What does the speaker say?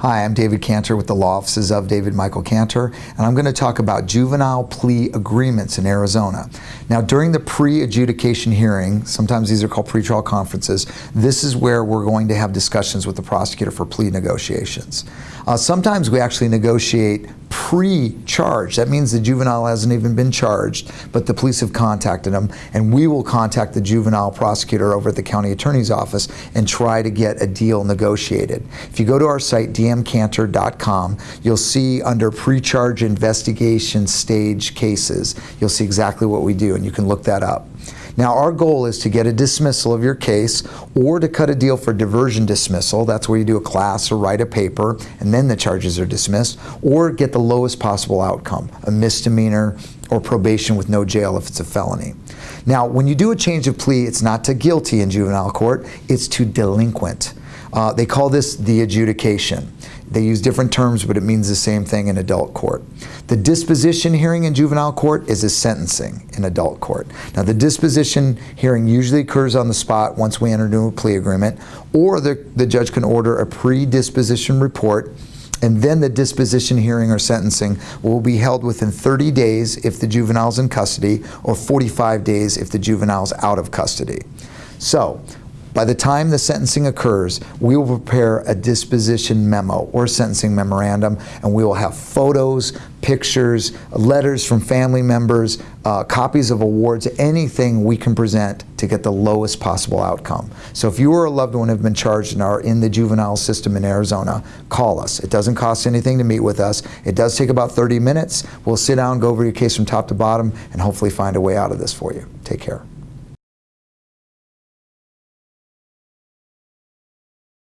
Hi, I'm David Cantor with the Law Offices of David Michael Cantor, and I'm going to talk about juvenile plea agreements in Arizona. Now, during the pre-adjudication hearing, sometimes these are called pretrial conferences, this is where we're going to have discussions with the prosecutor for plea negotiations. Uh, sometimes we actually negotiate pre-charge. That means the juvenile hasn't even been charged, but the police have contacted him, and we will contact the juvenile prosecutor over at the county attorney's office and try to get a deal negotiated. If you go to our site, dmcantor.com, you'll see under pre-charge investigation stage cases, you'll see exactly what we do, and you can look that up. Now our goal is to get a dismissal of your case or to cut a deal for diversion dismissal. That's where you do a class or write a paper and then the charges are dismissed or get the lowest possible outcome, a misdemeanor or probation with no jail if it's a felony. Now when you do a change of plea, it's not to guilty in juvenile court, it's to delinquent. Uh, they call this the adjudication. They use different terms, but it means the same thing in adult court. The disposition hearing in juvenile court is a sentencing in adult court. Now, the disposition hearing usually occurs on the spot once we enter into a plea agreement, or the, the judge can order a pre-disposition report and then the disposition hearing or sentencing will be held within 30 days if the juvenile's in custody or 45 days if the juvenile's out of custody. So by the time the sentencing occurs, we will prepare a disposition memo or sentencing memorandum, and we will have photos, pictures, letters from family members, uh, copies of awards, anything we can present to get the lowest possible outcome. So if you or a loved one have been charged and are in the juvenile system in Arizona, call us. It doesn't cost anything to meet with us. It does take about 30 minutes. We'll sit down, go over your case from top to bottom, and hopefully find a way out of this for you. Take care.